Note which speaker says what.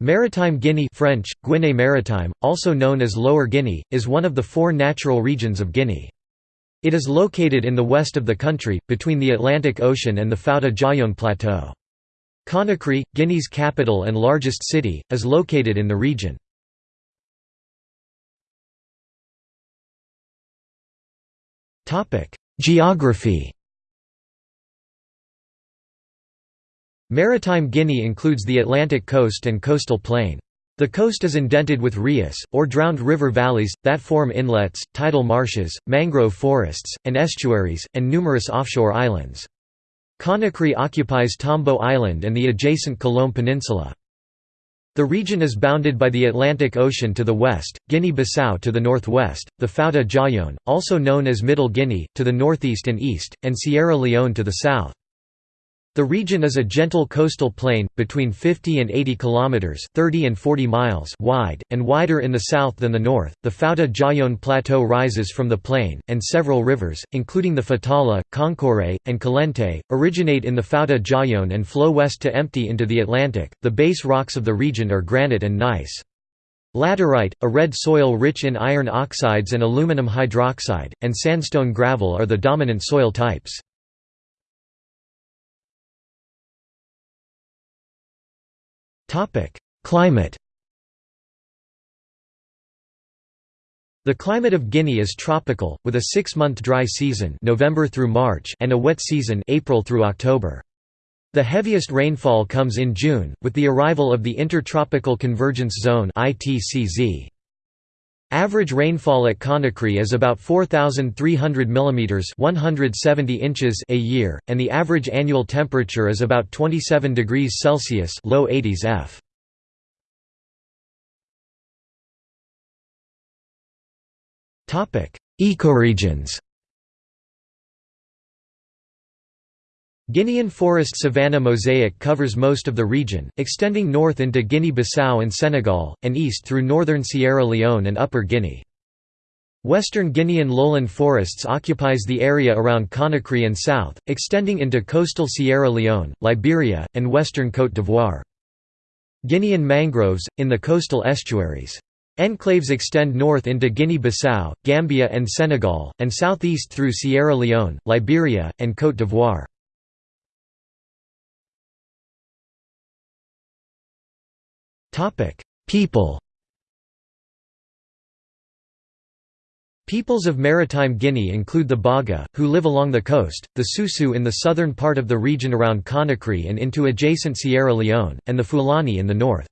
Speaker 1: Maritime Guinea French, Guinée Maritime, also known as Lower Guinea, is one of the four natural regions of Guinea. It is located in the west of the country, between the Atlantic Ocean and the Fouta Djallon Plateau. Conakry, Guinea's capital and largest city, is located in the region. Geography Maritime Guinea includes the Atlantic coast and coastal plain. The coast is indented with rias, or drowned river valleys, that form inlets, tidal marshes, mangrove forests, and estuaries, and numerous offshore islands. Conakry occupies Tombo Island and the adjacent Kaloum Peninsula. The region is bounded by the Atlantic Ocean to the west, Guinea-Bissau to the northwest, the Fouta Djallon, also known as Middle Guinea, to the northeast and east, and Sierra Leone to the south. The region is a gentle coastal plain, between 50 and 80 kilometers (30 and 40 miles) wide, and wider in the south than the north. The Fouta Djallon Plateau rises from the plain, and several rivers, including the Fatala, Konkouré, and Kolenté, originate in the Fouta Djallon and flow west to empty into the Atlantic. The base rocks of the region are granite and gneiss. Laterite, a red soil rich in iron oxides and aluminum hydroxide, and sandstone gravel are the dominant soil types. Climate The climate of Guinea is tropical, with a six-month dry season November through March and a wet season April through October. The heaviest rainfall comes in June, with the arrival of the Intertropical Convergence Zone ITCZ. Average rainfall at Conakry is about 4,300 mm 170 inches a year, and the average annual temperature is about 27 degrees Celsius low 80s F. Ecoregions Guinean forest savanna mosaic covers most of the region, extending north into Guinea-Bissau and Senegal, and east through northern Sierra Leone and Upper Guinea. Western Guinean lowland forests occupies the area around Conakry and south, extending into coastal Sierra Leone, Liberia, and western Côte d'Ivoire. Guinean mangroves, in the coastal estuaries. Enclaves extend north into Guinea-Bissau, Gambia and Senegal, and southeast through Sierra Leone, Liberia, and Côte d'Ivoire. People Peoples of maritime Guinea include the Baga, who live along the coast, the Susu in the southern part of the region around Conakry and into adjacent Sierra Leone, and the Fulani in the north.